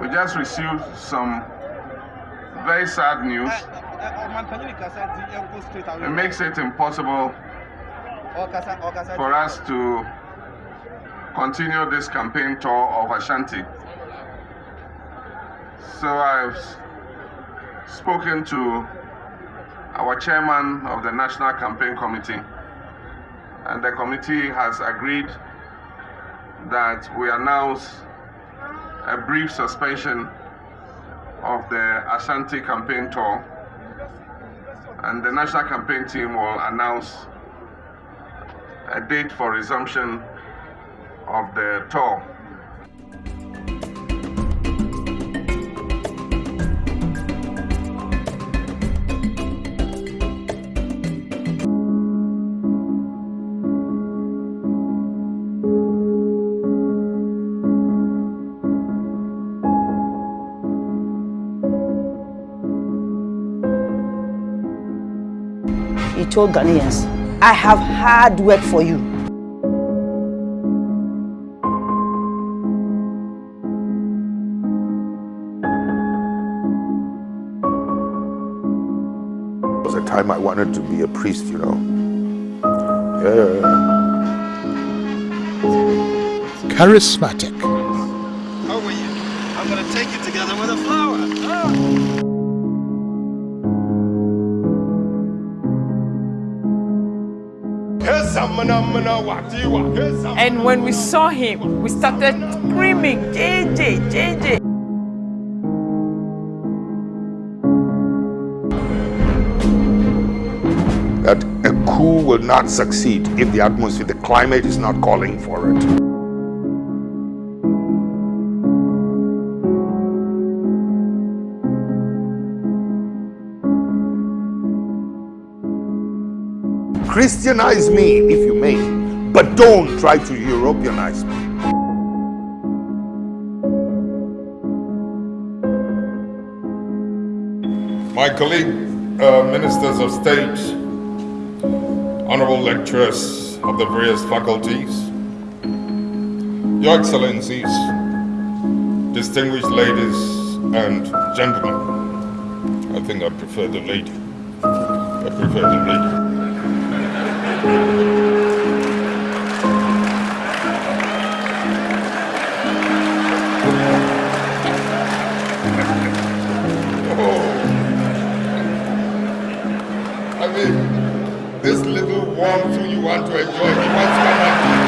We just received some very sad news. It makes it impossible for us to continue this campaign tour of Ashanti. So I've spoken to our chairman of the National Campaign Committee, and the committee has agreed that we announce a brief suspension of the Ashanti campaign tour, and the national campaign team will announce a date for resumption of the tour. He told Ghanaians, I have hard work for you. It was a time I wanted to be a priest, you know. Yeah. Charismatic. How are you? I'm gonna take you together with a flower. Ah. And when we saw him, we started screaming, JJ, JJ. That a coup will not succeed if the atmosphere, the climate is not calling for it. Christianize me if you may, but don't try to Europeanize me. My colleague, uh, ministers of state, honorable lecturers of the various faculties, your excellencies, distinguished ladies and gentlemen. I think I prefer the lady. I prefer the lady. this little warmth you want to enjoy, you